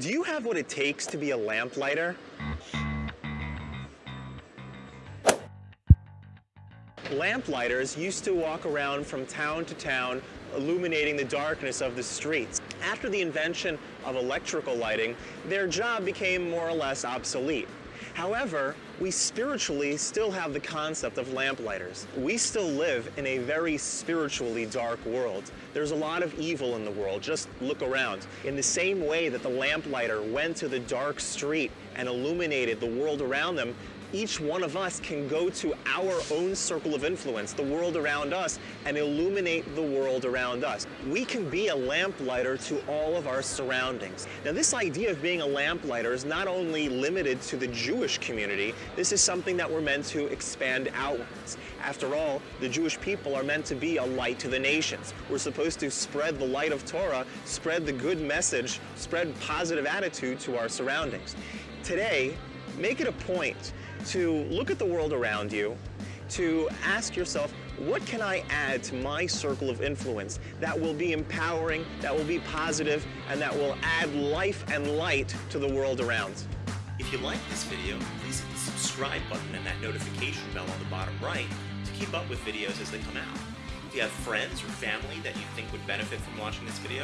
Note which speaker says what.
Speaker 1: Do you have what it takes to be a lamplighter? Lamplighters used to walk around from town to town illuminating the darkness of the streets. After the invention of electrical lighting, their job became more or less obsolete. However, we spiritually still have the concept of lamplighters. We still live in a very spiritually dark world. There's a lot of evil in the world, just look around. In the same way that the lamplighter went to the dark street and illuminated the world around them, each one of us can go to our own circle of influence, the world around us, and illuminate the world around us. We can be a lamplighter to all of our surroundings. Now, this idea of being a lamplighter is not only limited to the Jewish community, this is something that we're meant to expand outwards. After all, the Jewish people are meant to be a light to the nations. We're supposed to spread the light of Torah, spread the good message, spread positive attitude to our surroundings. Today, make it a point to look at the world around you, to ask yourself, what can I add to my circle of influence that will be empowering, that will be positive, and that will add life and light to the world around?
Speaker 2: If you like this video, please hit the subscribe button and that notification bell on the bottom right to keep up with videos as they come out. If you have friends or family that you think would benefit from watching this video,